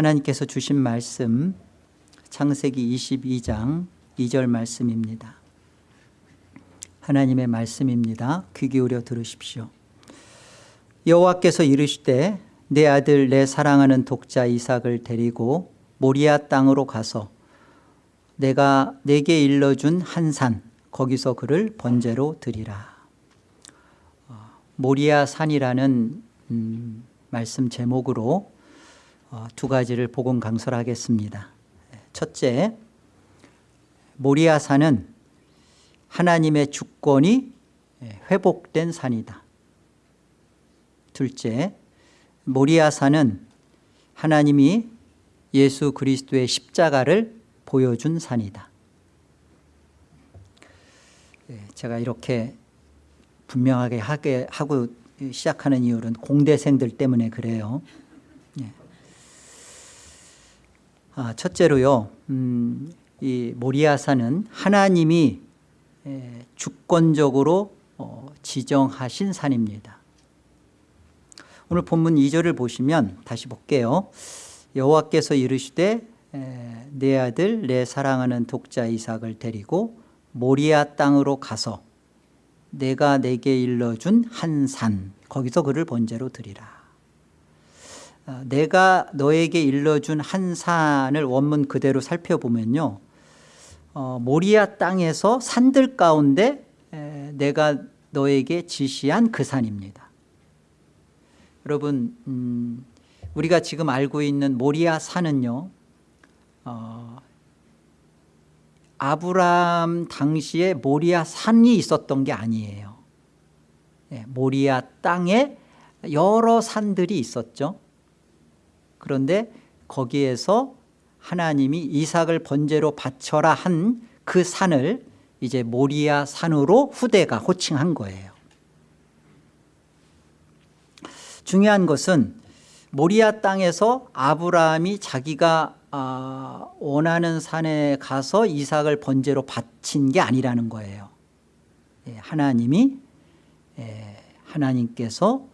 하나님께서 주신 말씀 창세기 22장 2절 말씀입니다. 하나님의 말씀입니다. 귀 기울여 들으십시오. 여호와께서 이르시되 내 아들 내 사랑하는 독자 이삭을 데리고 모리아 땅으로 가서 내가 내게 일러준 한 산 거기서 그를 번제로 드리라. 어, 모리아 산이라는 음, 말씀 제목으로 어, 두 가지를 복음 강설하겠습니다. 첫째 모리아 산은 하나님의 주권이 예, 회복된 산이다. 둘째 모리아 산은 하나님이 예수 그리스도의 십자가를 보여준 산이다. 예, 제가 이렇게 분명하게 하게 하고 시작하는 이유는 공대생들 때문에 그래요 예. 아, 첫째로요 음, 이 모리아산은 하나님이 예, 주권적으로 어, 지정하신 산입니다. 오늘 본문 2절을 보시면 다시 볼게요. 여호와께서 이르시되 내 아들 내 사랑하는 독자 이삭을 데리고 모리아 땅으로 가서 내가 내게 일러준 한 산 거기서 그를 번제로 드리라. 어, 내가 너에게 일러준 한 산을 원문 그대로 살펴보면요. 어, 모리아 땅에서 산들 가운데 에, 내가 너에게 지시한 그 산입니다. 여러분 음, 우리가 지금 알고 있는 모리아 산은요 어, 아브람 당시에 모리아 산이 있었던 게 아니에요. 예, 모리아 땅에 여러 산들이 있었죠 그런데 거기에서 하나님이 이삭을 번제로 바쳐라 한 그 산을 이제 모리아 산으로 후대가 호칭한 거예요. 중요한 것은 모리아 땅에서 아브라함이 자기가 아, 원하는 산에 가서 이삭을 번제로 바친 게 아니라는 거예요. 예, 하나님이 예, 하나님께서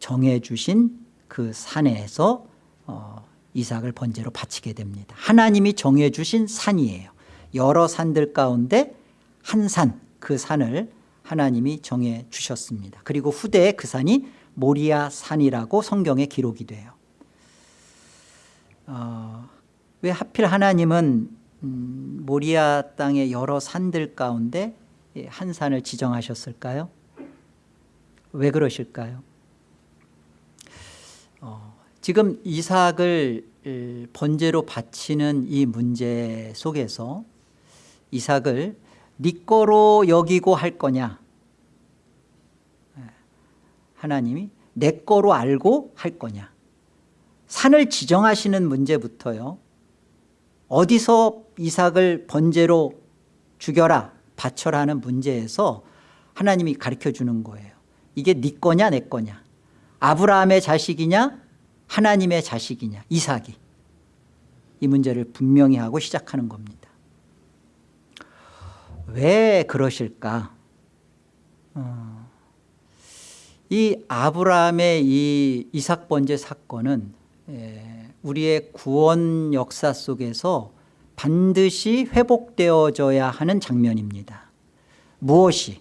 정해주신 그 산에서 어, 이삭을 번제로 바치게 됩니다 하나님이 정해주신 산이에요 여러 산들 가운데 한 산 그 산을 하나님이 정해 주셨습니다 그리고 후대에 그 산이 모리아 산이라고 성경에 기록이 돼요 어, 왜 하필 하나님은 음, 모리아 땅의 여러 산들 가운데 한 산을 지정하셨을까요? 왜 그러실까요? 어, 지금 이삭을 번제로 바치는 이 문제 속에서 이삭을 네 거로 여기고 할 거냐? 예, 하나님이 내 거로 알고 할 거냐? 산을 지정하시는 문제부터요. 어디서 이삭을 번제로 죽여라 바쳐라 하는 문제에서 하나님이 가르쳐 주는 거예요. 이게 네 거냐 내 거냐? 아브라함의 자식이냐 하나님의 자식이냐? 이삭이. 이 문제를 분명히 하고 시작하는 겁니다. 왜 그러실까? 어, 이 아브라함의 이 이삭 번제 사건은 예, 우리의 구원 역사 속에서 반드시 회복되어져야 하는 장면입니다. 무엇이?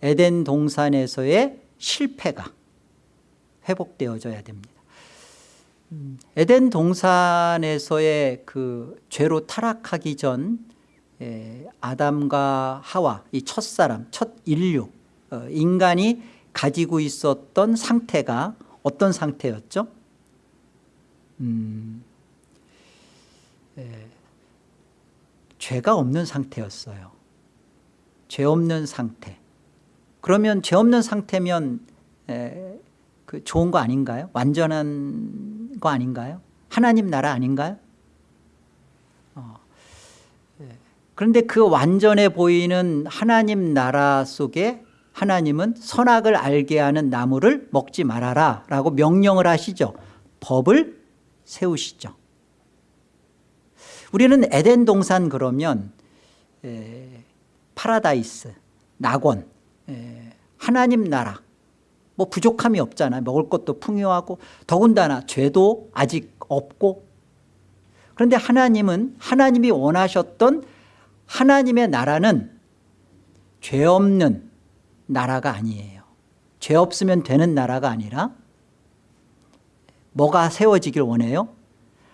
에덴 동산에서의 실패가 회복되어져야 됩니다. 음, 에덴 동산에서의 그 죄로 타락하기 전 예, 아담과 하와 이 첫사람 첫 인류 어, 인간이 가지고 있었던 상태가 어떤 상태였죠? 음, 예, 죄가 없는 상태였어요. 죄 없는 상태. 그러면 죄 없는 상태면 에, 그 좋은 거 아닌가요? 완전한 거 아닌가요? 하나님 나라 아닌가요? 어, 예. 그런데 그 완전해 보이는 하나님 나라 속에 하나님은 선악을 알게 하는 나무를 먹지 말아라 라고 명령을 하시죠 법을 세우시죠 우리는 에덴 동산 그러면 에, 파라다이스 낙원 에, 하나님 나라 뭐 부족함이 없잖아요 먹을 것도 풍요하고 더군다나 죄도 아직 없고. 그런데 하나님은 하나님이 원하셨던 하나님의 나라는 죄 없는 나라가 아니에요. 죄 없으면 되는 나라가 아니라 뭐가 세워지길 원해요?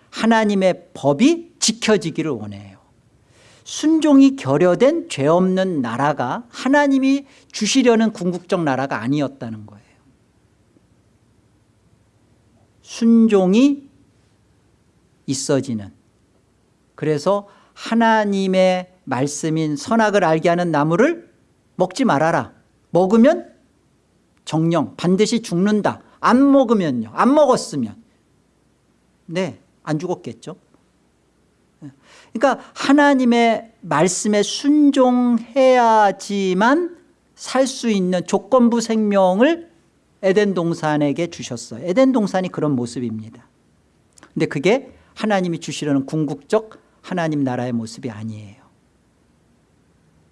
하나님의 법이 지켜지기를 원해요. 순종이 결여된 죄 없는 나라가 하나님이 주시려는 궁극적 나라가 아니었다는 거예요 순종이 있어지는. 그래서 하나님의 말씀인 선악을 알게 하는 나무를 먹지 말아라. 먹으면 정령 반드시 죽는다. 안 먹으면요. 안 먹었으면. 네안 죽었겠죠. 그러니까 하나님의 말씀에 순종해야지만 살 수 있는 조건부 생명을 에덴 동산에게 주셨어요. 에덴 동산이 그런 모습입니다. 근데 그게 하나님이 주시려는 궁극적 하나님 나라의 모습이 아니에요.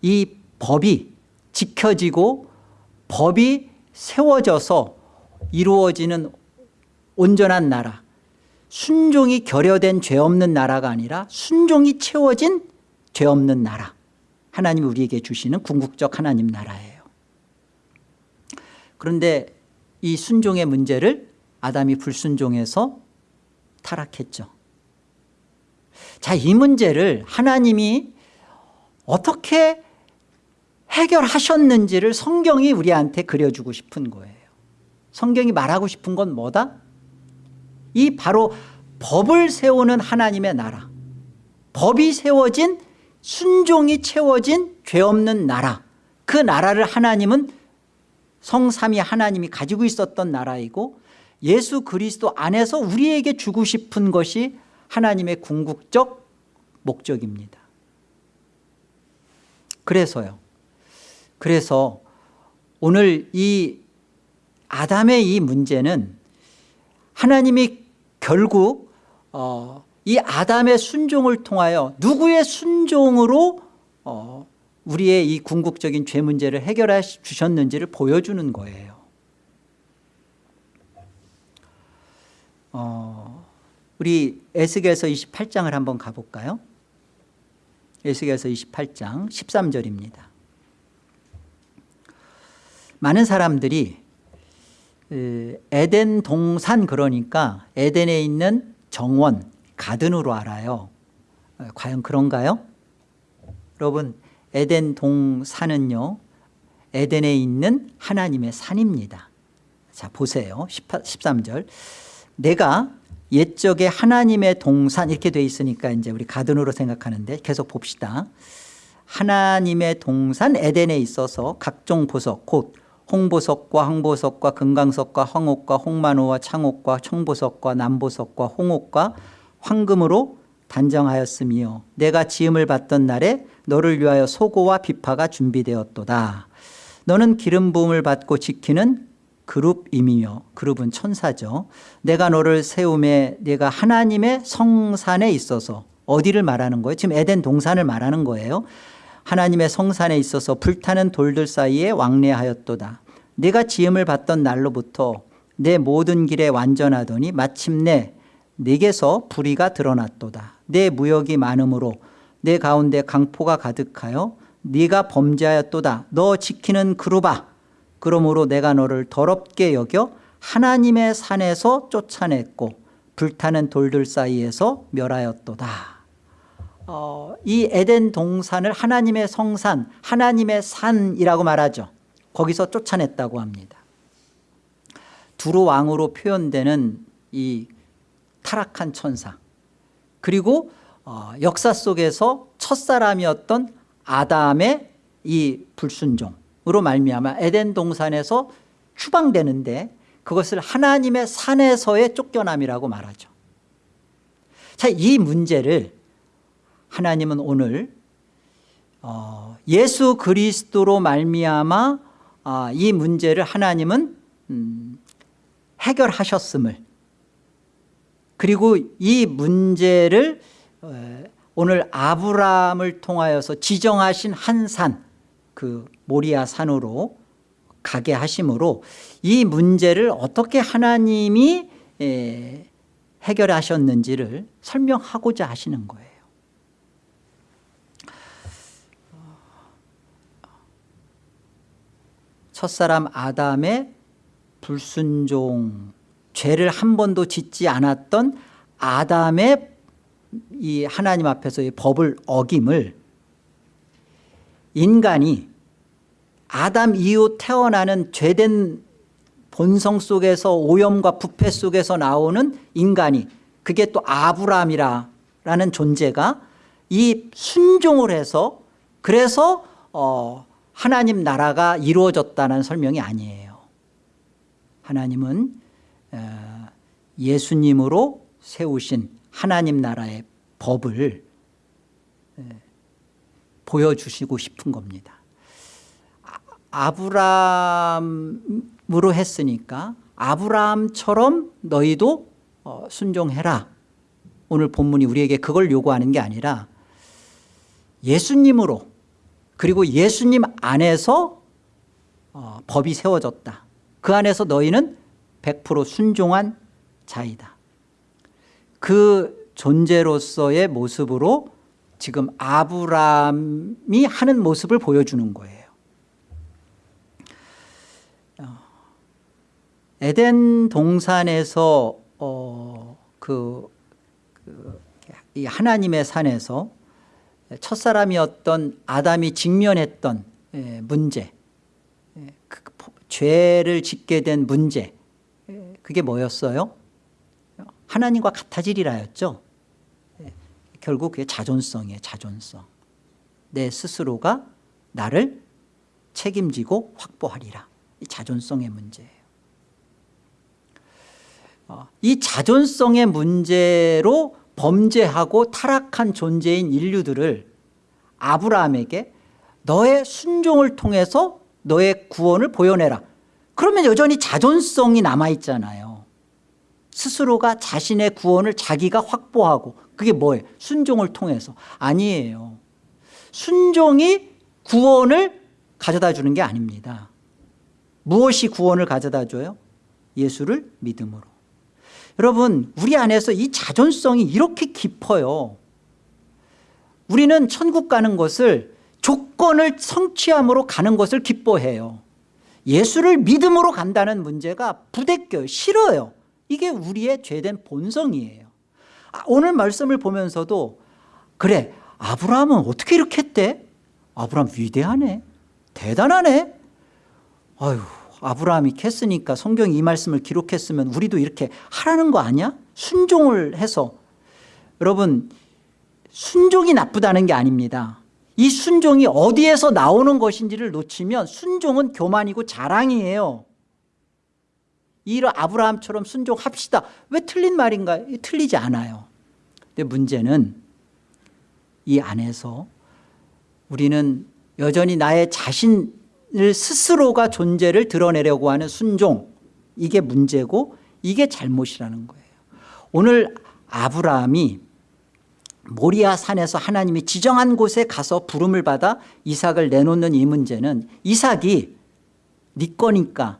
이 법이 지켜지고 법이 세워져서 이루어지는 온전한 나라 순종이 결여된 죄 없는 나라가 아니라 순종이 채워진 죄 없는 나라 하나님이 우리에게 주시는 궁극적 하나님 나라예요. 그런데 이 순종의 문제를 아담이 불순종해서 타락했죠. 자, 이 문제를 하나님이 어떻게 해결하셨는지를 성경이 우리한테 그려주고 싶은 거예요. 성경이 말하고 싶은 건 뭐다? 이 바로 법을 세우는 하나님의 나라. 법이 세워진 순종이 채워진 죄 없는 나라. 그 나라를 하나님은 성삼위 하나님이 가지고 있었던 나라이고 예수 그리스도 안에서 우리에게 주고 싶은 것이 하나님의 궁극적 목적입니다. 그래서요. 그래서 오늘 이 아담의 이 문제는 하나님이 결국 어, 이 아담의 순종을 통하여 누구의 순종으로 어, 우리의 이 궁극적인 죄 문제를 해결해 주셨는지를 보여주는 거예요. 어, 우리 에스겔서 28장을 한번 가볼까요? 에스겔서 28장 13절입니다. 많은 사람들이 에덴 동산 그러니까 에덴에 있는 정원 가든으로 알아요. 과연 그런가요? 여러분 에덴 동산은요 에덴에 있는 하나님의 산입니다. 자 보세요. 13절. 내가 옛적에 하나님의 동산 이렇게 돼 있으니까 이제 우리 가든으로 생각하는데 계속 봅시다. 하나님의 동산 에덴에 있어서 각종 보석 곧 홍보석과 황보석과 금강석과 황옥과 홍만호와 창옥과 청보석과 남보석과 홍옥과 황금으로 단정하였으며 내가 지음을 받던 날에 너를 위하여 소고와 비파가 준비되었도다. 너는 기름 부음을 받고 지키는 그룹임이며 그룹은 천사죠. 내가 너를 세움에 내가 하나님의 성산에 있어서 어디를 말하는 거예요? 지금 에덴 동산을 말하는 거예요. 하나님의 성산에 있어서 불타는 돌들 사이에 왕래하였도다. 내가 지음을 받던 날로부터 내 모든 길에 완전하더니 마침내 내게서 불의가 드러났도다. 내 무역이 많으므로 내 가운데 강포가 가득하여 네가 범죄하였도다. 너 지키는 그루바. 그러므로 내가 너를 더럽게 여겨 하나님의 산에서 쫓아냈고 불타는 돌들 사이에서 멸하였도다. 어, 이 에덴 동산을 하나님의 성산 하나님의 산이라고 말하죠. 거기서 쫓아냈다고 합니다. 두루 왕으로 표현되는 이 타락한 천사. 그리고 어, 역사 속에서 첫사람이었던 아담의 이 불순종으로 말미암아 에덴 동산에서 추방되는데 그것을 하나님의 산에서의 쫓겨남이라고 말하죠. 자, 이 문제를 하나님은 오늘 어, 예수 그리스도로 말미암아 어, 이 문제를 하나님은 음, 해결하셨음을 그리고 이 문제를 어, 오늘 아브라함을 통하여서 지정하신 한 산 그 모리아 산으로 가게 하심으로 이 문제를 어떻게 하나님이 에, 해결하셨는지를 설명하고자 하시는 거예요. 첫사람 아담의 불순종 죄를 한 번도 짓지 않았던 아담의 이 하나님 앞에서의 법을 어김을 인간이 아담 이후 태어나는 죄된 본성 속에서 오염과 부패 속에서 나오는 인간이 그게 또 아브라함이라는 존재가 이 순종을 해서 그래서 어 하나님 나라가 이루어졌다는 설명이 아니에요. 하나님은 어, 예수님으로 세우신 하나님 나라의 법을 보여주시고 싶은 겁니다. 아브라함으로 했으니까 아브라함처럼 너희도 어, 순종해라. 오늘 본문이 우리에게 그걸 요구하는 게 아니라 예수님으로 그리고 예수님 안에서 어, 법이 세워졌다. 그 안에서 너희는 100% 순종한 자이다. 그 존재로서의 모습으로 지금 아브라함이 하는 모습을 보여주는 거예요. 어, 에덴 동산에서 어, 그, 그, 이 하나님의 산에서 첫사람이었던 아담이 직면했던 예, 문제 예, 그 죄를 짓게 된 문제 예, 그게 뭐였어요? 하나님과 같아지리라 였죠. 결국 그게 자존성이에요 자존성. 내 스스로가 나를 책임지고 확보하리라. 이 자존성의 문제예요. 어, 이 자존성의 문제로 범죄하고 타락한 존재인 인류들을 아브라함에게 너의 순종을 통해서 너의 구원을 보여내라. 그러면 여전히 자존성이 남아있잖아요 스스로가 자신의 구원을 자기가 확보하고 그게 뭐예요? 순종을 통해서. 아니에요. 순종이 구원을 가져다 주는 게 아닙니다. 무엇이 구원을 가져다 줘요? 예수를 믿음으로. 여러분 우리 안에서 이 자존성이 이렇게 깊어요. 우리는 천국 가는 것을 조건을 성취함으로 가는 것을 기뻐해요. 예수를 믿음으로 간다는 문제가 부대껴요. 싫어요 이게 우리의 죄된 본성이에요. 아, 오늘 말씀을 보면서도 그래 아브라함은 어떻게 이렇게 했대? 아브라함 위대하네. 대단하네. 아유 아브라함이 했으니까 성경이 이 말씀을 기록했으면 우리도 이렇게 하라는 거 아니야? 순종을 해서. 여러분 순종이 나쁘다는 게 아닙니다. 이 순종이 어디에서 나오는 것인지를 놓치면 순종은 교만이고 자랑이에요 이를 아브라함처럼 순종합시다. 왜 틀린 말인가? 틀리지 않아요. 근데 문제는 이 안에서 우리는 여전히 나의 자신 스스로가 존재를 드러내려고 하는 순종. 이게 문제고 이게 잘못이라는 거예요. 오늘 아브라함이 모리아 산에서 하나님이 지정한 곳에 가서 부름을 받아 이삭을 내놓는 이 문제는 이삭이 네 거니까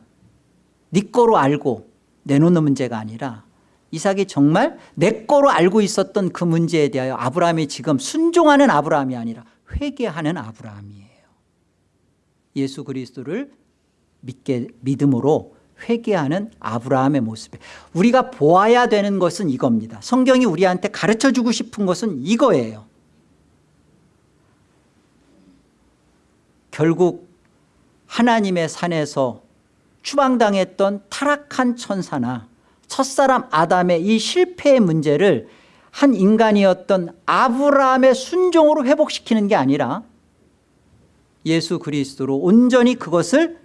네 거로 알고 내놓는 문제가 아니라 이삭이 정말 내 거로 알고 있었던 그 문제에 대하여 아브라함이 지금 순종하는 아브라함이 아니라 회개하는 아브라함이에요. 예수 그리스도를 믿게 믿음으로 회개하는 아브라함의 모습에 우리가 보아야 되는 것은 이겁니다. 성경이 우리한테 가르쳐주고 싶은 것은 이거예요. 결국 하나님의 산에서 추방당했던 타락한 천사나 첫사람 아담의 이 실패의 문제를 한 인간이었던 아브라함의 순종으로 회복시키는 게 아니라 예수 그리스도로 온전히 그것을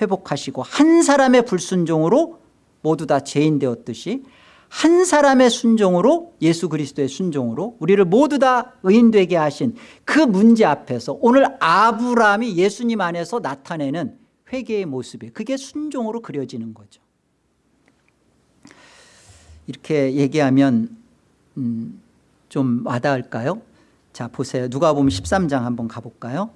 회복하시고 한 사람의 불순종으로 모두 다 죄인 되었듯이 한 사람의 순종으로 예수 그리스도의 순종으로 우리를 모두 다 의인 되게 하신 그 문제 앞에서 오늘 아브라함이 예수님 안에서 나타내는 회개의 모습이 그게 순종으로 그려지는 거죠 이렇게 얘기하면 음, 좀 와닿을까요? 자 보세요 누가 보면 13장 한번 가볼까요?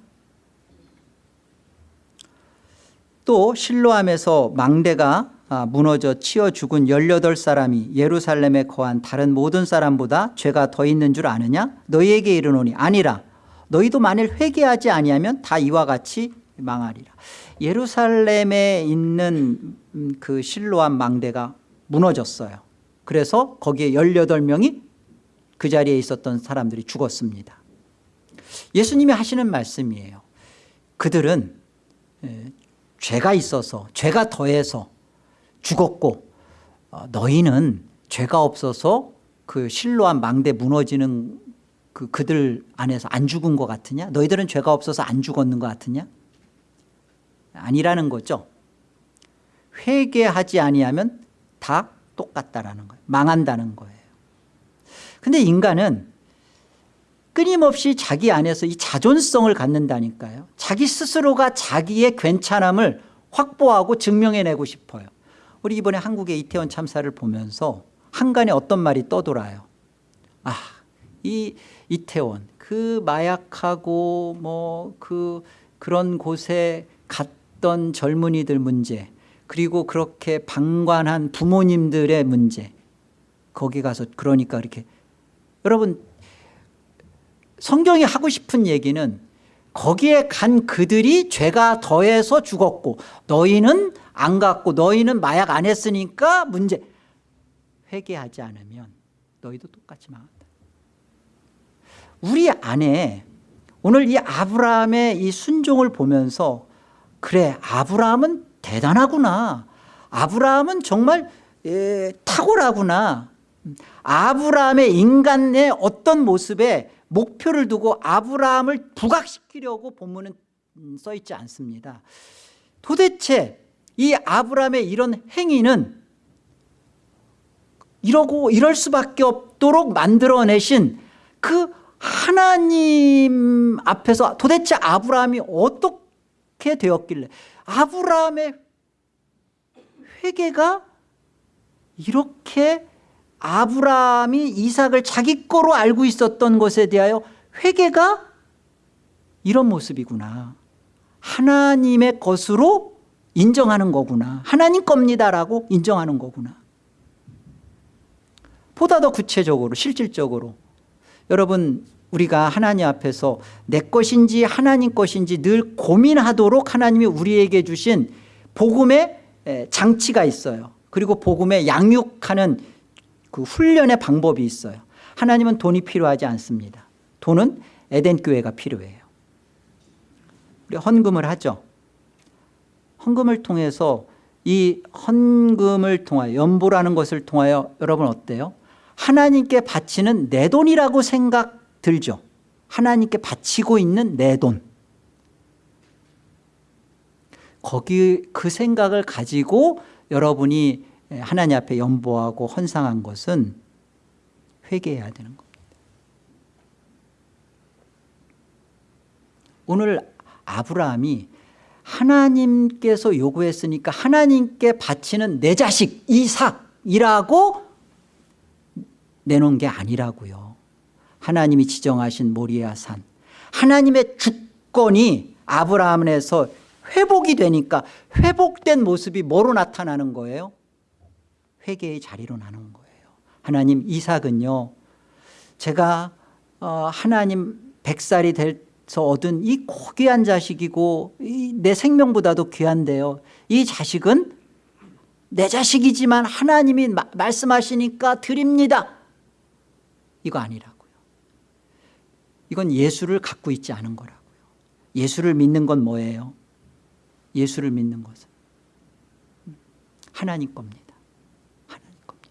또 실로암에서 망대가 아, 무너져 치어 죽은 18사람이 예루살렘에 거한 다른 모든 사람보다 죄가 더 있는 줄 아느냐 너희에게 이르노니 아니라 너희도 만일 회개하지 아니하면 다 이와 같이 망하리라 예루살렘에 있는 음, 그 실로암 망대가 무너졌어요. 그래서 거기에 18명이 그 자리에 있었던 사람들이 죽었습니다. 예수님이 하시는 말씀이에요. 그들은 에, 죄가 있어서 죄가 더해서 죽었고 어, 너희는 죄가 없어서 그 실로암 망대 무너지는 그 그들 안에서 안 죽은 것 같으냐? 너희들은 죄가 없어서 안 죽었는 것 같으냐 아니라는 거죠. 회개하지 아니하면 다 똑같다라는 거예요. 망한다는 거예요. 근데 인간은 끊임없이 자기 안에서 이 자존성을 갖는다니까요. 자기 스스로가 자기의 괜찮음을 확보하고 증명해내고 싶어요. 우리 이번에 한국의 이태원 참사를 보면서 한간에 어떤 말이 떠돌아요? 아, 이 이태원 그 마약하고 뭐 그 그런 곳에 갔 던 젊은이들 문제 그리고 그렇게 방관한 부모님들의 문제. 거기 가서 그러니까 이렇게. 여러분 성경이 하고 싶은 얘기는 거기에 간 그들이 죄가 더해서 죽었고 너희는 안 갔고 너희는 마약 안 했으니까 문제. 회개하지 않으면 너희도 똑같이 망한다. 우리 안에 오늘 이 아브라함의 이 순종을 보면서 그래 아브라함은 대단하구나. 아브라함은 정말 에, 탁월하구나. 아브라함의 인간의 어떤 모습에 목표를 두고 아브라함을 부각시키려고 본문은 써 있지 않습니다. 도대체 이 아브라함의 이런 행위는 이러고 이럴 수밖에 없도록 만들어내신 그 하나님 앞에서 도대체 아브라함이 어떻게 되었길래 아브라함의 회개가 이렇게 아브라함이 이삭을 자기 거로 알고 있었던 것에 대하여 회개가 이런 모습이구나. 하나님의 것으로 인정하는 거구나. 하나님 겁니다라고 인정하는 거구나. 보다 더 구체적으로 실질적으로. 여러분 우리가 하나님 앞에서 내 것인지 하나님 것인지 늘 고민하도록 하나님이 우리에게 주신 복음의 장치가 있어요. 그리고 복음의 양육하는 그 훈련의 방법이 있어요. 하나님은 돈이 필요하지 않습니다. 돈은 에덴 교회가 필요해요. 우리 헌금을 하죠. 헌금을 통해서 이 헌금을 통하여 연보라는 것을 통하여 여러분 어때요? 하나님께 바치는 내 돈이라고 생각 들죠. 하나님께 바치고 있는 내 돈. 거기 그 생각을 가지고 여러분이 하나님 앞에 연보하고 헌상한 것은 회개해야 되는 겁니다. 오늘 아브라함이 하나님께서 요구했으니까 하나님께 바치는 내 자식 이삭이라고 내놓은 게 아니라고요 하나님이 지정하신 모리아 산. 하나님의 주권이 아브라함에서 회복이 되니까 회복된 모습이 뭐로 나타나는 거예요? 회개의 자리로 나눈 거예요. 하나님 이삭은요 제가 어, 하나님 백살이 돼서 얻은 이 고귀한 자식이고 내 생명보다도 귀한데요. 이 자식은 내 자식이지만 하나님이 마, 말씀하시니까 드립니다. 이거 아니라고요 이건 예수를 갖고 있지 않은 거라고요. 예수를 믿는 건 뭐예요? 예수를 믿는 것은 하나님 겁니다. 하나님 겁니다.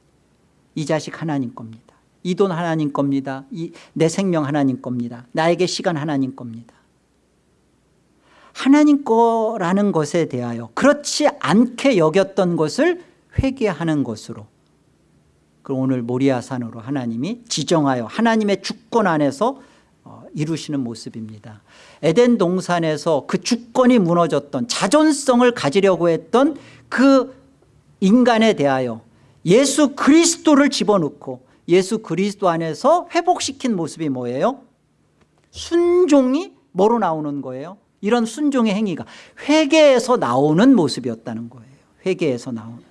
이 자식 하나님 겁니다. 이 돈 하나님 겁니다. 이, 내 생명 하나님 겁니다. 나에게 시간 하나님 겁니다. 하나님 거라는 것에 대하여 그렇지 않게 여겼던 것을 회개하는 것으로 그럼 오늘 모리아산으로 하나님이 지정하여 하나님의 주권 안에서 어, 이루시는 모습입니다. 에덴 동산에서 그 주권이 무너졌던 자존성을 가지려고 했던 그 인간에 대하여 예수 그리스도를 집어넣고 예수 그리스도 안에서 회복시킨 모습이 뭐예요? 순종이 뭐로 나오는 거예요? 이런 순종의 행위가 회개에서 나오는 모습이었다는 거예요. 회개에서 나오는.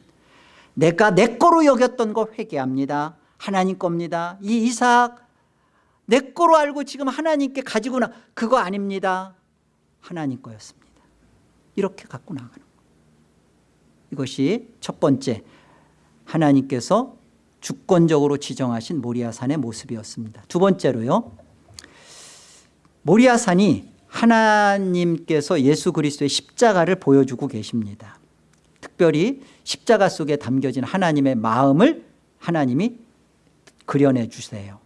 내가 내 거로 여겼던 거 회개합니다. 하나님 겁니다. 이 이삭 내 거로 알고 지금 하나님께 가지고 나 그거 아닙니다. 하나님 거였습니다. 이렇게 갖고 나가는 이것이 첫 번째 하나님께서 주권적으로 지정하신 모리아산의 모습이었습니다. 두 번째로요 모리아산이 하나님께서 예수 그리스도의 십자가를 보여주고 계십니다. 특별히 십자가 속에 담겨진 하나님의 마음을 하나님이 그려내 주세요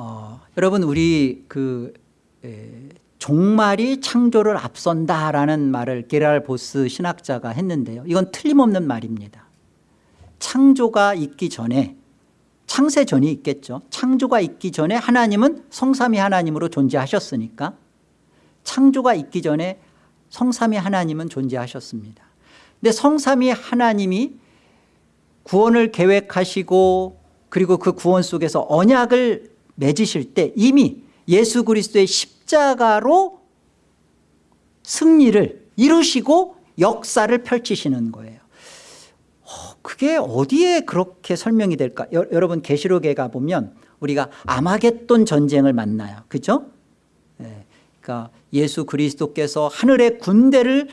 어, 여러분 우리 그 에, 종말이 창조를 앞선다라는 말을 게랄 보스 신학자가 했는데요. 이건 틀림없는 말입니다. 창조가 있기 전에 창세 전이 있겠죠. 창조가 있기 전에 하나님은 성삼위 하나님으로 존재하셨으니까 창조가 있기 전에 성삼위 하나님은 존재하셨습니다. 근데 성삼위 하나님이 구원을 계획하시고 그리고 그 구원 속에서 언약을 맺으실 때 이미 예수 그리스도의 십자가로 승리를 이루시고 역사를 펼치시는 거예요. 어, 그게 어디에 그렇게 설명이 될까? 여, 여러분 계시록에 가보면 우리가 아마겟돈 전쟁을 만나요. 그죠? 네. 그러니까 예수 그리스도께서 하늘의 군대를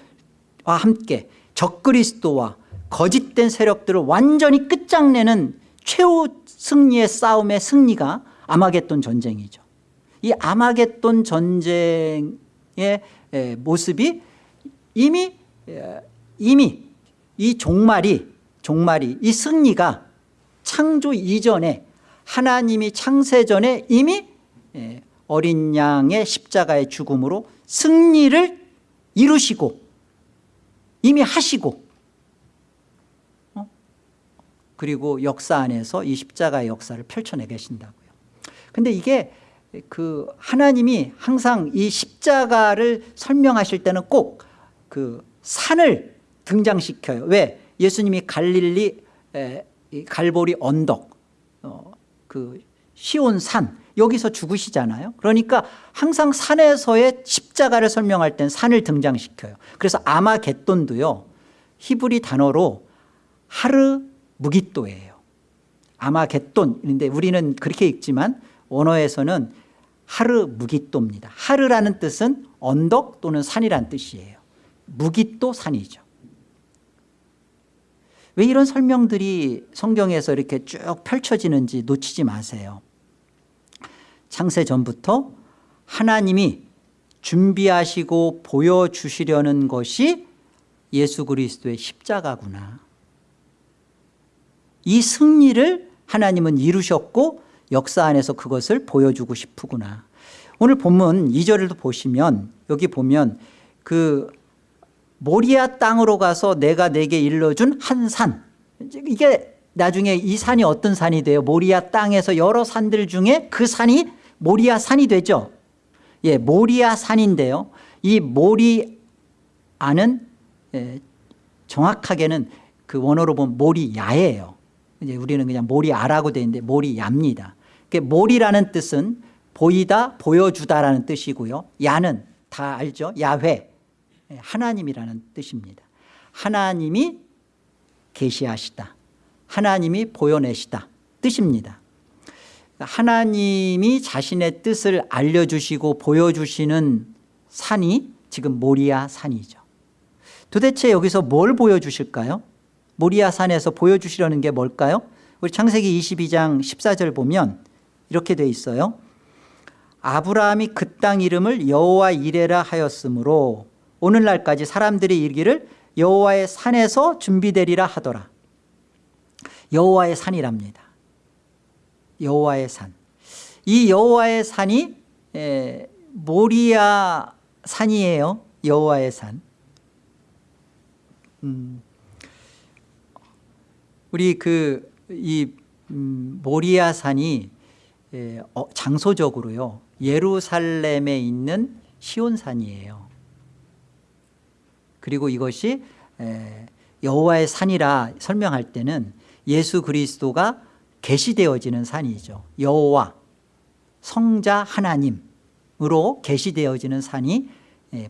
와 함께 적그리스도와 거짓된 세력들을 완전히 끝장내는 최후 승리의 싸움의 승리가 아마겟돈 전쟁이죠 이 아마겟돈 전쟁의 모습이 이미 이미 이 종말이 종말이 이 승리가 창조 이전에 하나님이 창세 전에 이미 어린 양의 십자가의 죽음으로 승리를 이루시고 이미 하시고 어? 그리고 역사 안에서 이 십자가의 역사를 펼쳐내 계신다고요 근데 이게 그 하나님이 항상 이 십자가를 설명하실 때는 꼭 그 산을 등장시켜요. 왜? 예수님이 갈릴리 에, 갈보리 언덕 어, 그 시온 산 여기서 죽으시잖아요. 그러니까 항상 산에서의 십자가를 설명할 땐 산을 등장시켜요. 그래서 아마겟돈도요 히브리 단어로 하르 무기또예요. 아마겟돈인데 우리는 그렇게 읽지만 원어에서는 하르 무기또입니다. 하르라는 뜻은 언덕 또는 산이란 뜻이에요. 무기또 산이죠. 왜 이런 설명들이 성경에서 이렇게 쭉 펼쳐지는지 놓치지 마세요. 창세 전부터 하나님이 준비하시고 보여주시려는 것이 예수 그리스도의 십자가구나. 이 승리를 하나님은 이루셨고 역사 안에서 그것을 보여주고 싶으구나. 오늘 본문 2절을 보시면 여기 보면 그 모리아 땅으로 가서 내가 내게 일러준 한 산. 이게 나중에 이 산이 어떤 산이 돼요? 모리아 땅에서 여러 산들 중에 그 산이 모리아 산이 되죠? 예, 모리아 산인데요. 이 모리아는 예, 정확하게는 그 원어로 보면 모리야예요. 이제 우리는 그냥 모리아라고 되어 있는데 모리야입니다 모리라는 뜻은 보이다 보여주다라는 뜻이고요. 야는 다 알죠? 야훼. 예, 하나님이라는 뜻입니다. 하나님이 계시하시다. 하나님이 보여내시다. 뜻입니다. 하나님이 자신의 뜻을 알려주시고 보여주시는 산이 지금 모리아 산이죠. 도대체 여기서 뭘 보여주실까요? 모리아 산에서 보여주시려는 게 뭘까요? 우리 창세기 22장 14절 보면 이렇게 돼 있어요. 아브라함이 그 땅 이름을 여호와 이레라 하였으므로 오늘날까지 사람들이 이르기를 여호와의 산에서 준비되리라 하더라. 여호와의 산이랍니다. 여호와의 산이 여호와의 산이 에, 모리아 산이에요. 여호와의 산. 음, 우리 그이 음, 모리아 산이 장소적으로요. 예루살렘에 있는 시온산이에요. 그리고 이것이 여호와의 산이라 설명할 때는 예수 그리스도가 계시되어지는 산이죠. 여호와 성자 하나님으로 계시되어지는 산이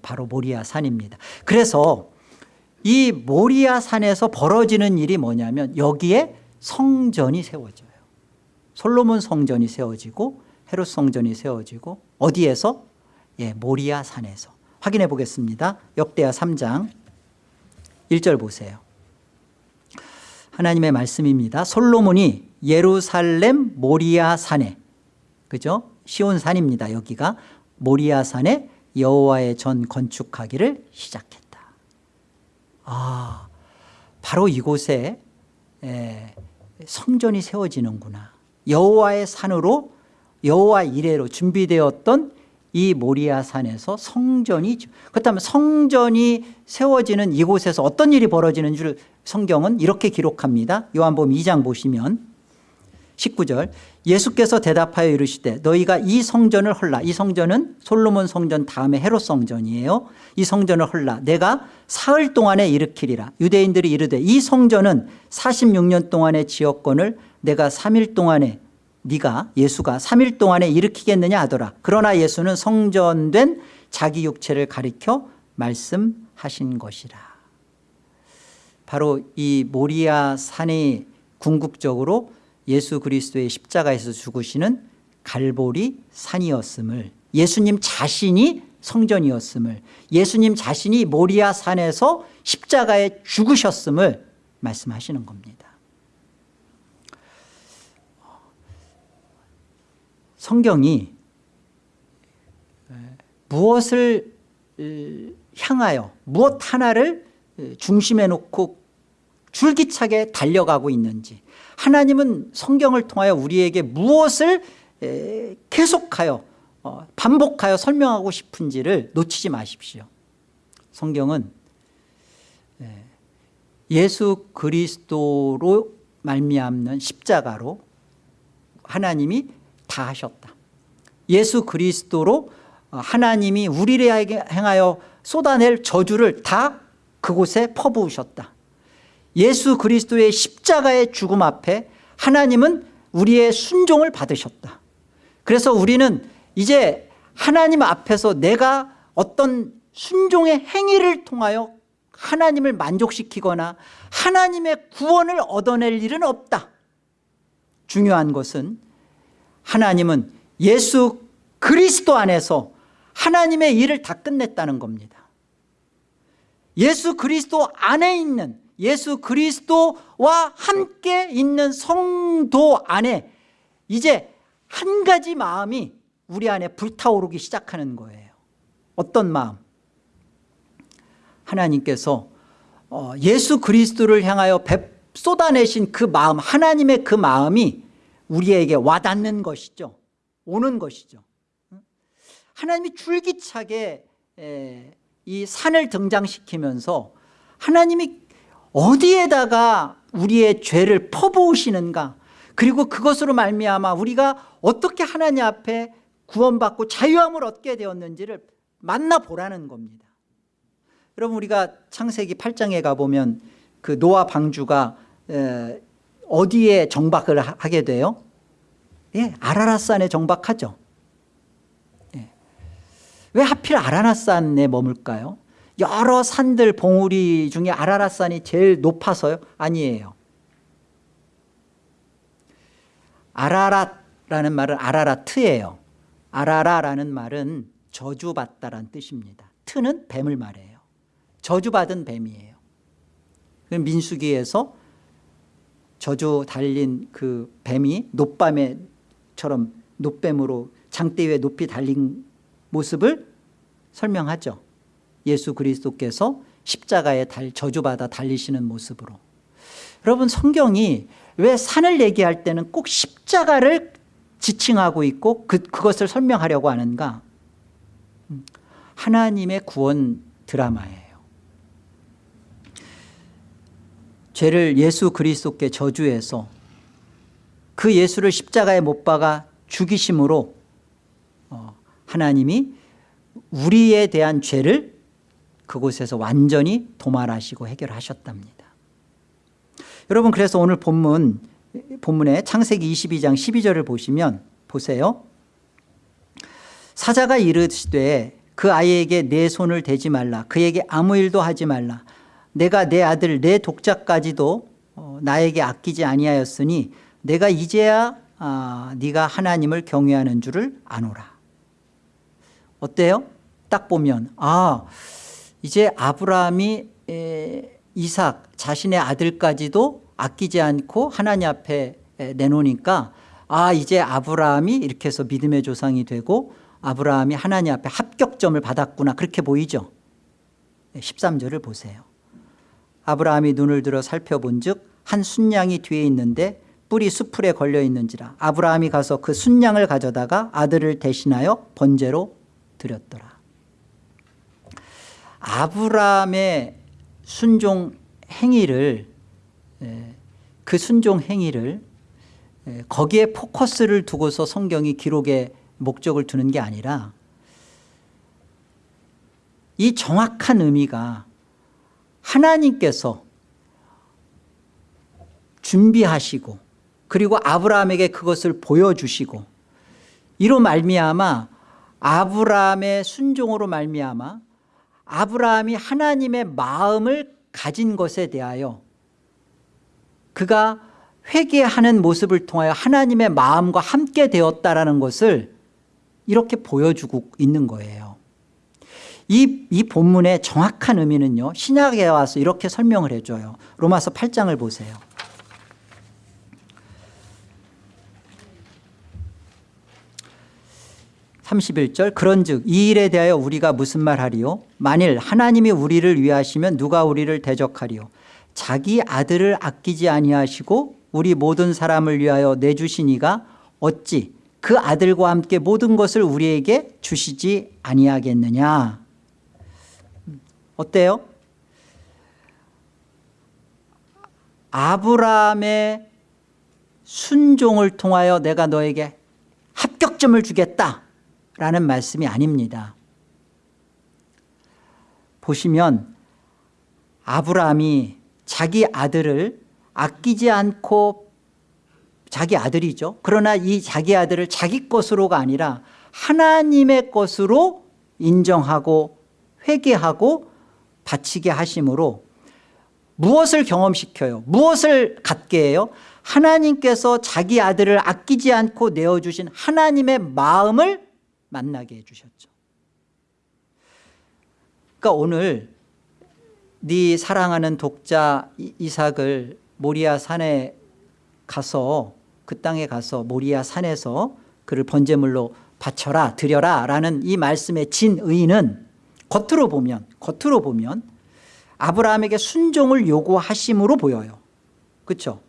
바로 모리아 산입니다. 그래서 이 모리아 산에서 벌어지는 일이 뭐냐면 여기에 성전이 세워져요 솔로몬 성전이 세워지고 헤롯 성전이 세워지고 어디에서? 예, 모리아 산에서. 확인해 보겠습니다. 역대하 3장 1절 보세요. 하나님의 말씀입니다. 솔로몬이 예루살렘 모리아 산에 그죠? 시온 산입니다 여기가. 모리아 산에 여호와의 전 건축하기를 시작했다. 아 바로 이곳에 에, 성전이 세워지는구나 여호와의 산으로 여호와 이래로 준비되었던 이 모리아 산에서 성전이 그렇다면 성전이 세워지는 이곳에서 어떤 일이 벌어지는 줄 성경은 이렇게 기록합니다. 요한복음 2장 보시면 19절 예수께서 대답하여 이르시되 너희가 이 성전을 헐라. 이 성전은 솔로몬 성전 다음에 헤롯 성전이에요. 이 성전을 헐라. 내가 사흘 동안에 일으키리라. 유대인들이 이르되 이 성전은 46년 동안의 지역권을 내가 3일 동안에 네가 예수가 3일 동안에 일으키겠느냐 하더라. 그러나 예수는 성전된 자기 육체를 가리켜 말씀하신 것이라. 바로 이 모리아 산이 궁극적으로 예수 그리스도의 십자가에서 죽으시는 갈보리 산이었음을 예수님 자신이 성전이었음을 예수님 자신이 모리아 산에서 십자가에 죽으셨음을 말씀하시는 겁니다 성경이 무엇을 향하여 무엇 하나를 중심에 놓고 줄기차게 달려가고 있는지 하나님은 성경을 통하여 우리에게 무엇을 계속하여 어, 반복하여 설명하고 싶은지를 놓치지 마십시오. 성경은 예수 그리스도로 말미암는 십자가로 하나님이 다 하셨다. 예수 그리스도로 하나님이 우리를 행하여 쏟아낼 저주를 다 그곳에 퍼부으셨다. 예수 그리스도의 십자가의 죽음 앞에 하나님은 우리의 순종을 받으셨다. 그래서 우리는 이제 하나님 앞에서 내가 어떤 순종의 행위를 통하여 하나님을 만족시키거나 하나님의 구원을 얻어낼 일은 없다. 중요한 것은 하나님은 예수 그리스도 안에서 하나님의 일을 다 끝냈다는 겁니다. 예수 그리스도 안에 있는 예수 그리스도와 함께 있는 성도 안에 이제 한 가지 마음이 우리 안에 불타오르기 시작하는 거예요. 어떤 마음? 하나님께서 어, 예수 그리스도를 향하여 쏟아내신 그 마음 하나님의 그 마음이 우리에게 와닿는 것이죠. 오는 것이죠. 하나님이 줄기차게 이 산을 등장시키면서 하나님이 어디에다가 우리의 죄를 퍼부으시는가? 그리고 그것으로 말미암아 우리가 어떻게 하나님 앞에 구원받고 자유함을 얻게 되었는지를 만나보라는 겁니다. 여러분 우리가 창세기 8장에 가보면 그 노아 방주가 어디에 정박을 하게 돼요? 예, 아라라산에 정박하죠 예. 왜 하필 아라라산에 머물까요? 여러 산들 봉우리 중에 아라라산이 제일 높아서요? 아니에요 아라랏라는 말은 아라라트예요 아라라라는 말은 저주받다란 뜻입니다 트는 뱀을 말해요 저주받은 뱀이에요 민수기에서 저주 달린 그 뱀이 노밤에처럼 노뱀으로 장대 위에 높이 달린 모습을 설명하죠. 예수 그리스도께서 십자가에 달, 저주받아 달리시는 모습으로. 여러분 성경이 왜 산을 얘기할 때는 꼭 십자가를 지칭하고 있고 그, 그것을 설명하려고 하는가? 음, 하나님의 구원 드라마예요 죄를 예수 그리스도께 저주해서 그 예수를 십자가에 못 박아 죽이심으로 어, 하나님이 우리에 대한 죄를 그곳에서 완전히 도말하시고 해결하셨답니다. 여러분 그래서 오늘 본문 본문에 창세기 22장 12절을 보시면 보세요. 사자가 이르시되 그 아이에게 내 손을 대지 말라. 그에게 아무 일도 하지 말라 내가 내 아들 내 독자까지도 어, 나에게 아끼지 아니하였으니 내가 이제야 아, 네가 하나님을 경외하는 줄을 아노라. 어때요? 딱 보면 아 이제 아브라함이 에, 이삭 자신의 아들까지도 아끼지 않고 하나님 앞에 에, 내놓으니까 아 이제 아브라함이 이렇게 해서 믿음의 조상이 되고 아브라함이 하나님 앞에 합격점을 받았구나. 그렇게 보이죠? 13절을 보세요 아브라함이 눈을 들어 살펴본 즉 한 순양이 뒤에 있는데 뿔이 수풀에 걸려 있는지라 아브라함이 가서 그 순양을 가져다가 아들을 대신하여 번제로 드렸더라. 아브라함의 순종 행위를 그 순종 행위를 거기에 포커스를 두고서 성경이 기록에 목적을 두는 게 아니라 이 정확한 의미가 하나님께서 준비하시고 그리고 아브라함에게 그것을 보여주시고 이로 말미암아 아브라함의 순종으로 말미암아 아브라함이 하나님의 마음을 가진 것에 대하여 그가 회개하는 모습을 통하여 하나님의 마음과 함께 되었다라는 것을 이렇게 보여주고 있는 거예요 이, 이 본문의 정확한 의미는요 신약에 와서 이렇게 설명을 해줘요. 로마서 8장을 보세요. 31절 그런즉 이 일에 대하여 우리가 무슨 말하리요? 만일 하나님이 우리를 위하시면 누가 우리를 대적하리요? 자기 아들을 아끼지 아니하시고 우리 모든 사람을 위하여 내주신 이가 어찌 그 아들과 함께 모든 것을 우리에게 주시지 아니하겠느냐 어때요? 아브라함의 순종을 통하여 내가 너에게 합격점을 주겠다라는 말씀이 아닙니다 보시면 아브라함이 자기 아들을 아끼지 않고 자기 아들이죠 그러나 이 자기 아들을 자기 것으로가 아니라 하나님의 것으로 인정하고 회개하고 바치게 하심으로 무엇을 경험시켜요? 무엇을 갖게 해요? 하나님께서 자기 아들을 아끼지 않고 내어주신 하나님의 마음을 만나게 해주셨죠. 그러니까 오늘 네 사랑하는 독자 이삭을 모리아 산에 가서 그 땅에 가서 모리아 산에서 그를 번제물로 바쳐라 드려라 라는 이 말씀의 진의는 겉으로 보면 겉으로 보면 아브라함에게 순종을 요구하심으로 보여요. 그렇죠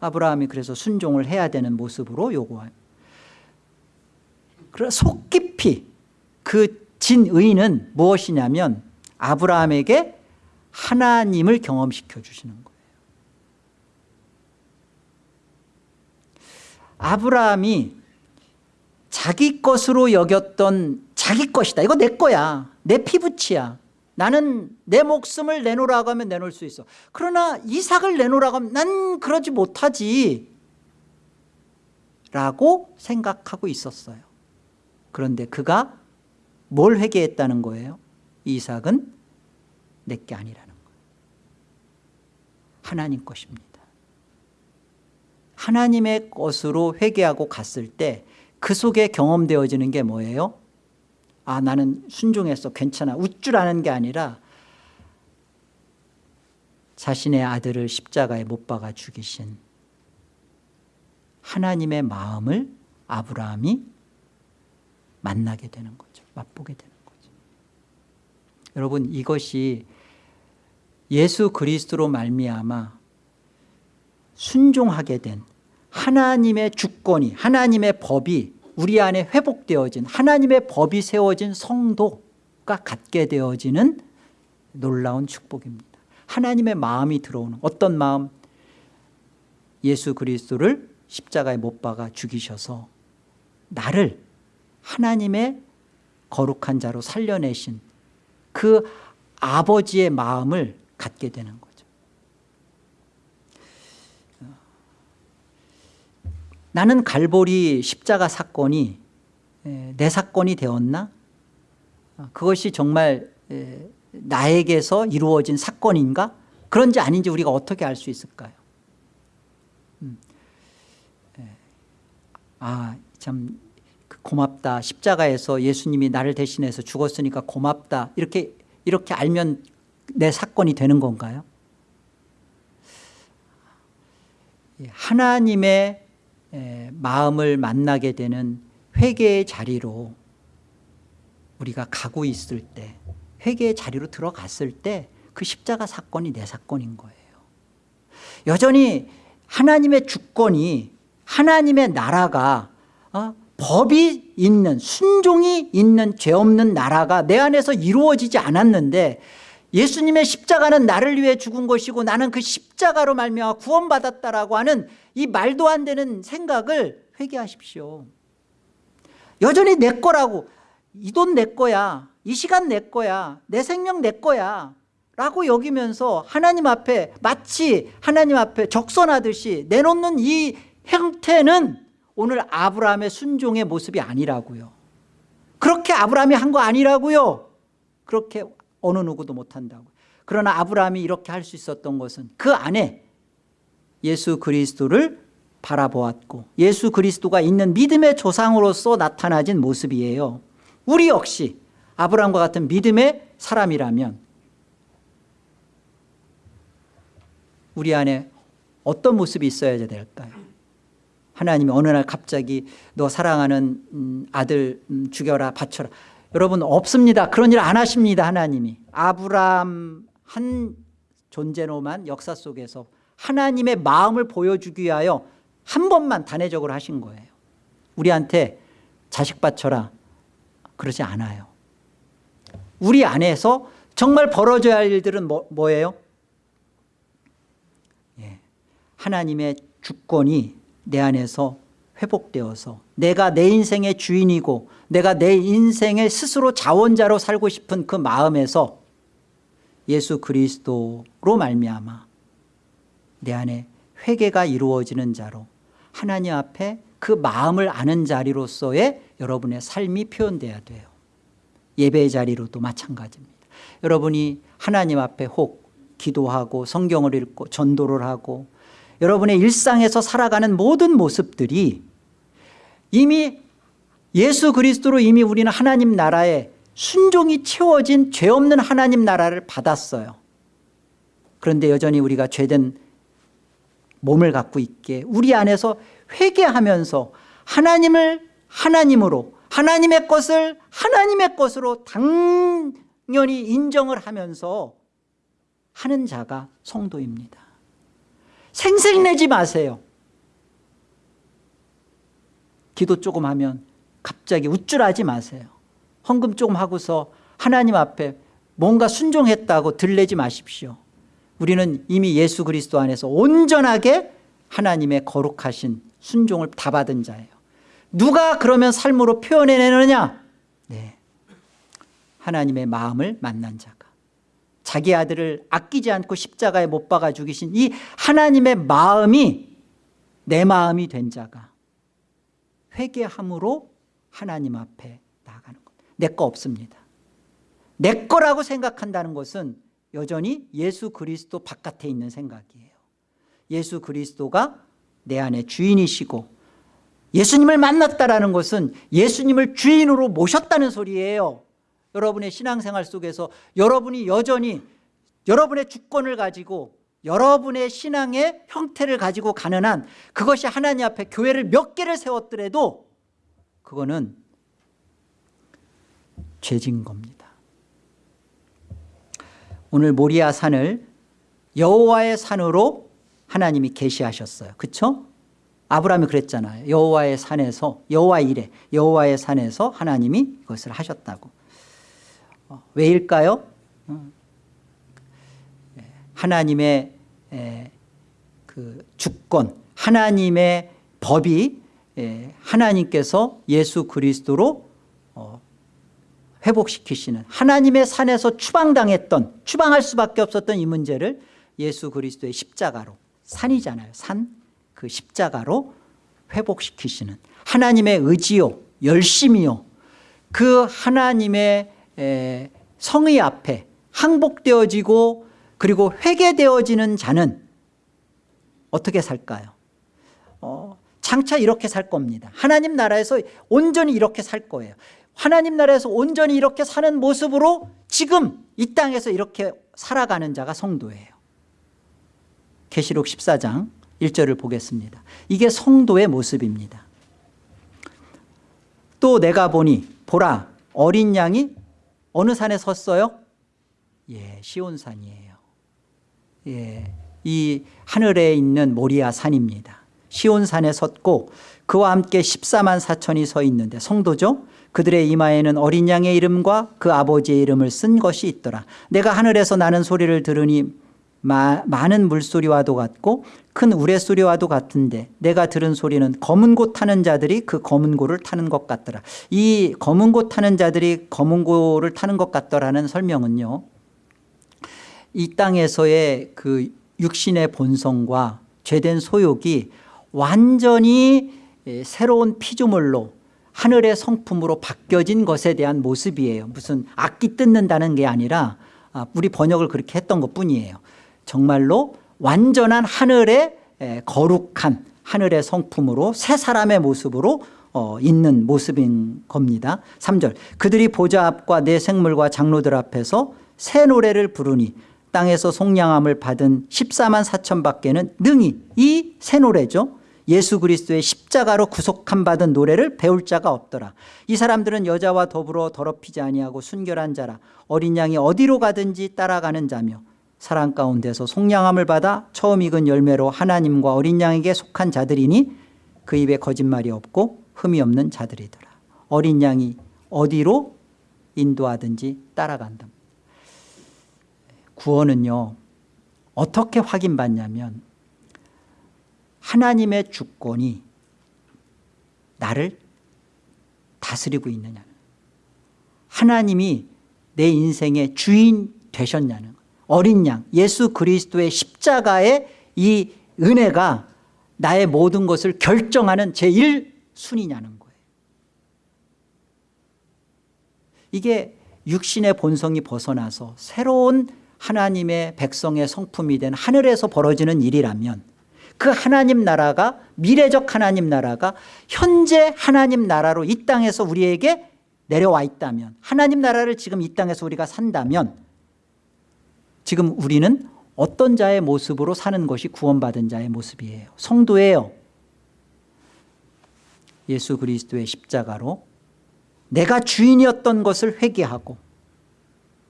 아브라함이 그래서 순종을 해야 되는 모습으로 요구해요 그래서 속 깊이 그 진의는 무엇이냐면 아브라함에게 하나님을 경험시켜 주시는 거예요. 아브라함이 자기 것으로 여겼던 자기 것이다. 이거 내 거야 내 피부치야. 나는 내 목숨을 내놓으라고 하면 내놓을 수 있어. 그러나 이삭을 내놓으라고 하면 난 그러지 못하지. 라고 생각하고 있었어요. 그런데 그가 뭘 회개했다는 거예요? 이삭은 내게 아니라는 거예요. 하나님 것입니다. 하나님의 것으로 회개하고 갔을 때 그 속에 경험되어지는 게 뭐예요 아 나는 순종했어 괜찮아. 웃줄 게 아니라 자신의 아들을 십자가에 못 박아 죽이신 하나님의 마음을 아브라함이 만나게 되는 거죠. 맛보게 되는 거죠. 여러분 이것이 예수 그리스도로 말미암아 순종하게 된 하나님의 주권이 하나님의 법이 우리 안에 회복되어진 하나님의 법이 세워진 성도가 갖게 되어지는 놀라운 축복입니다. 하나님의 마음이 들어오는 어떤 마음? 예수 그리스도를 십자가에 못 박아 죽이셔서 나를 하나님의 거룩한 자로 살려내신 그 아버지의 마음을 갖게 되는 거죠 나는 갈보리 십자가 사건이 내 사건이 되었나? 그것이 정말 나에게서 이루어진 사건인가? 그런지 아닌지 우리가 어떻게 알 수 있을까요? 음. 예. 아참 그 고맙다 십자가에서 예수님이 나를 대신해서 죽었으니까 고맙다 이렇게 이렇게 알면 내 사건이 되는 건가요? 예, 하나님의 마음을 만나게 되는 회개의 자리로 우리가 가고 있을 때 회개의 자리로 들어갔을 때 그 십자가 사건이 내 사건인 거예요 여전히 하나님의 주권이 하나님의 나라가 어? 법이 있는 순종이 있는 죄 없는 나라가 내 안에서 이루어지지 않았는데 예수님의 십자가는 나를 위해 죽은 것이고 나는 그 십자가로 말미암아 구원받았다라고 하는 이 말도 안 되는 생각을 회개하십시오. 여전히 내 거라고 이 돈 내 거야 이 시간 내 거야 내 생명 내 거야 라고 여기면서 하나님 앞에 마치 하나님 앞에 적선하듯이 내놓는 이 형태는 오늘 아브라함의 순종의 모습이 아니라고요. 그렇게 아브라함이 한 거 아니라고요. 그렇게 어느 누구도 못한다고. 그러나 아브라함이 이렇게 할 수 있었던 것은 그 안에 예수 그리스도를 바라보았고 예수 그리스도가 있는 믿음의 조상으로서 나타나진 모습이에요. 우리 역시 아브라함과 같은 믿음의 사람이라면 우리 안에 어떤 모습이 있어야 될까요? 하나님이 어느 날 갑자기 너 사랑하는 음, 아들 음, 죽여라 바쳐라 여러분 없습니다. 그런 일 안 하십니다 하나님이. 아브라함 한 존재로만 역사 속에서 하나님의 마음을 보여주기 위하여 한 번만 단회적으로 하신 거예요. 우리한테 자식 바쳐라. 그러지 않아요. 우리 안에서 정말 벌어져야 할 일들은 뭐, 뭐예요? 예. 하나님의 주권이 내 안에서 회복되어서 내가 내 인생의 주인이고 내가 내 인생의 스스로 자원자로 살고 싶은 그 마음에서 예수 그리스도로 말미암아 내 안에 회개가 이루어지는 자로 하나님 앞에 그 마음을 아는 자리로서의 여러분의 삶이 표현돼야 돼요. 예배의 자리로도 마찬가지입니다. 여러분이 하나님 앞에 혹 기도하고 성경을 읽고 전도를 하고 여러분의 일상에서 살아가는 모든 모습들이 이미 예수 그리스도로 이미 우리는 하나님 나라에 순종이 채워진 죄 없는 하나님 나라를 받았어요. 그런데 여전히 우리가 죄된 몸을 갖고 있게 우리 안에서 회개하면서 하나님을 하나님으로 하나님의 것을 하나님의 것으로 당연히 인정을 하면서 하는 자가 성도입니다. 생색내지 마세요 기도 조금 하면 갑자기 우쭐하지 마세요. 헌금 조금 하고서 하나님 앞에 뭔가 순종했다고 들내지 마십시오. 우리는 이미 예수 그리스도 안에서 온전하게 하나님의 거룩하신 순종을 다 받은 자예요. 누가 그러면 삶으로 표현해내느냐? 네. 하나님의 마음을 만난 자가. 자기 아들을 아끼지 않고 십자가에 못 박아 죽이신 이 하나님의 마음이 내 마음이 된 자가 회개함으로 하나님 앞에 나가는 것. 내 거 없습니다. 내 거라고 생각한다는 것은 여전히 예수 그리스도 바깥에 있는 생각이에요. 예수 그리스도가 내 안에 주인이시고 예수님을 만났다는 것은 예수님을 주인으로 모셨다는 소리예요. 여러분의 신앙생활 속에서 여러분이 여전히 여러분의 주권을 가지고 여러분의 신앙의 형태를 가지고 가는 한 그것이 하나님 앞에 교회를 몇 개를 세웠더라도 그거는 죄진 겁니다 오늘 모리아 산을 여호와의 산으로 하나님이 계시하셨어요 그렇죠? 아브라함이 그랬잖아요 여호와의 산에서 여호와 이래 여호와의 산에서 하나님이 이것을 하셨다고 어, 왜일까요? 어, 하나님의 그 주권 하나님의 법이 하나님께서 예수 그리스도로 어, 회복시키시는 하나님의 산에서 추방당했던 추방할 수밖에 없었던 이 문제를 예수 그리스도의 십자가로 산이잖아요 산. 그 십자가로 회복시키시는 하나님의 의지요 열심이요. 그 하나님의 성의 앞에 항복되어지고 그리고 회개되어지는 자는 어떻게 살까요? 어, 장차 이렇게 살 겁니다. 하나님 나라에서 온전히 이렇게 살 거예요. 하나님 나라에서 온전히 이렇게 사는 모습으로 지금 이 땅에서 이렇게 살아가는 자가 성도예요. 계시록 14장 1절을 보겠습니다. 이게 성도의 모습입니다. 또 내가 보니 보라 어린 양이 어느 산에 섰어요? 예, 시온산이에요 예, 이 하늘에 있는 모리아 산입니다. 시온산에 섰고 그와 함께 14만 4천이 서 있는데 성도죠? 그들의 이마에는 어린 양의 이름과 그 아버지의 이름을 쓴 것이 있더라. 내가 하늘에서 나는 소리를 들으니 마, 많은 물소리와도 같고 큰 우레소리와도 같은데 내가 들은 소리는 검은 고 타는 자들이 그 검은 고를 타는 것 같더라. 이 검은 고 타는 자들이 검은 고를 타는 것 같더라는 설명은요 이 땅에서의 그 육신의 본성과 죄된 소욕이 완전히 새로운 피조물로 하늘의 성품으로 바뀌어진 것에 대한 모습이에요. 무슨 악기 뜯는다는 게 아니라 아, 우리 번역을 그렇게 했던 것 뿐이에요. 정말로 완전한 하늘의 거룩한 하늘의 성품으로 새 사람의 모습으로 어, 있는 모습인 겁니다. 3절. 그들이 보좌 앞과 내 생물과 장로들 앞에서 새 노래를 부르니 땅에서 속량함을 받은 14만 4천 밖에는 능히 이 새 노래죠. 예수 그리스도의 십자가로 구속함 받은 노래를 배울 자가 없더라. 이 사람들은 여자와 더불어 더럽히지 아니하고 순결한 자라. 어린 양이 어디로 가든지 따라가는 자며 사랑 가운데서 속량함을 받아 처음 익은 열매로 하나님과 어린 양에게 속한 자들이니 그 입에 거짓말이 없고 흠이 없는 자들이더라. 어린 양이 어디로 인도하든지 따라간다 구원은요 어떻게 확인받냐면 하나님의 주권이 나를 다스리고 있느냐는 하나님이 내 인생의 주인 되셨냐는 어린 양 예수 그리스도의 십자가의 이 은혜가 나의 모든 것을 결정하는 제1순위냐는 거예요. 이게 육신의 본성이 벗어나서 새로운 하나님의 백성의 성품이 된 하늘에서 벌어지는 일이라면 그 하나님 나라가 미래적 하나님 나라가 현재 하나님 나라로 이 땅에서 우리에게 내려와 있다면 하나님 나라를 지금 이 땅에서 우리가 산다면 지금 우리는 어떤 자의 모습으로 사는 것이 구원받은 자의 모습이에요. 성도예요. 예수 그리스도의 십자가로 내가 주인이었던 것을 회개하고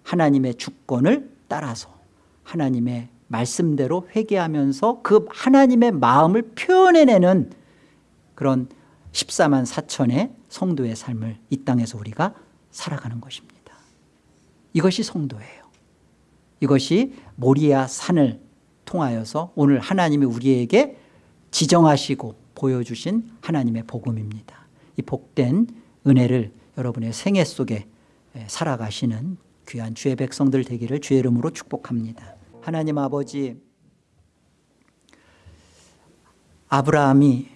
하나님의 주권을 따라서 하나님의 말씀대로 회개하면서 그 하나님의 마음을 표현해내는 그런 14만 4천의 성도의 삶을 이 땅에서 우리가 살아가는 것입니다. 이것이 성도예요. 이것이 모리아 산을 통하여서 오늘 하나님이 우리에게 지정하시고 보여주신 하나님의 복음입니다. 이 복된 은혜를 여러분의 생애 속에 살아가시는 귀한 주의 백성들 되기를 주의 이름으로 축복합니다. 하나님 아버지 아브라함이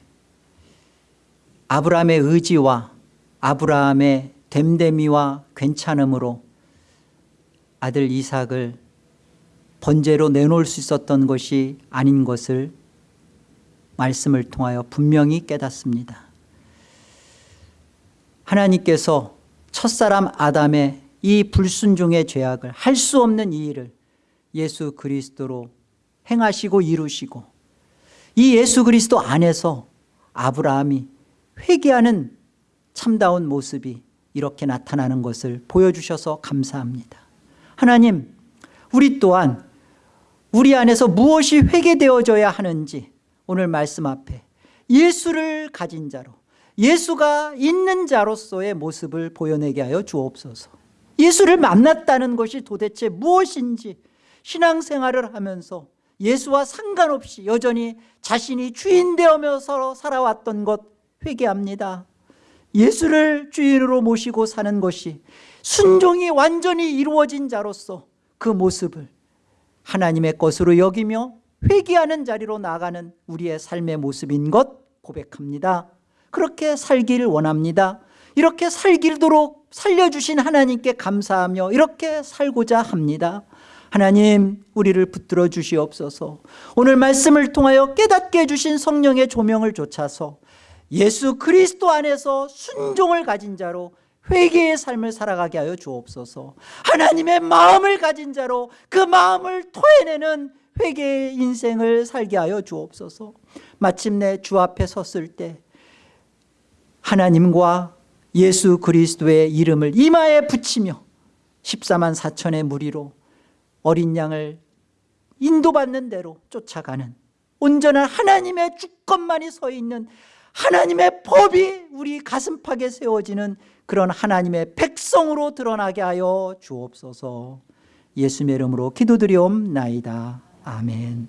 아브라함의 의지와 아브라함의 됨됨이와 괜찮음으로 아들 이삭을 번제로 내놓을 수 있었던 것이 아닌 것을 말씀을 통하여 분명히 깨닫습니다. 하나님께서 첫사람 아담의 이 불순종의 죄악을 할 수 없는 이 일을 예수 그리스도로 행하시고 이루시고 이 예수 그리스도 안에서 아브라함이 회개하는 참다운 모습이 이렇게 나타나는 것을 보여주셔서 감사합니다. 하나님 우리 또한 우리 안에서 무엇이 회개되어져야 하는지 오늘 말씀 앞에 예수를 가진 자로 예수가 있는 자로서의 모습을 보여내게 하여 주옵소서 예수를 만났다는 것이 도대체 무엇인지 신앙생활을 하면서 예수와 상관없이 여전히 자신이 주인 되어서 살아왔던 것 회개합니다. 예수를 주인으로 모시고 사는 것이 순종이 완전히 이루어진 자로서 그 모습을 하나님의 것으로 여기며 회개하는 자리로 나가는 우리의 삶의 모습인 것 고백합니다. 그렇게 살기를 원합니다. 이렇게 살기도록 살려주신 하나님께 감사하며 이렇게 살고자 합니다. 하나님 우리를 붙들어 주시옵소서. 오늘 말씀을 통하여 깨닫게 해주신 성령의 조명을 좇아서 예수 그리스도 안에서 순종을 가진 자로 회개의 삶을 살아가게 하여 주옵소서. 하나님의 마음을 가진 자로 그 마음을 토해내는 회개의 인생을 살게 하여 주옵소서. 마침내 주 앞에 섰을 때 하나님과 예수 그리스도의 이름을 이마에 붙이며 14만 4천의 무리로 어린 양을 인도받는 대로 쫓아가는 온전한 하나님의 주권만이 서 있는 하나님의 법이 우리 가슴팍에 세워지는 그런 하나님의 백성으로 드러나게 하여 주옵소서. 예수의 이름으로 기도드리옵나이다. 아멘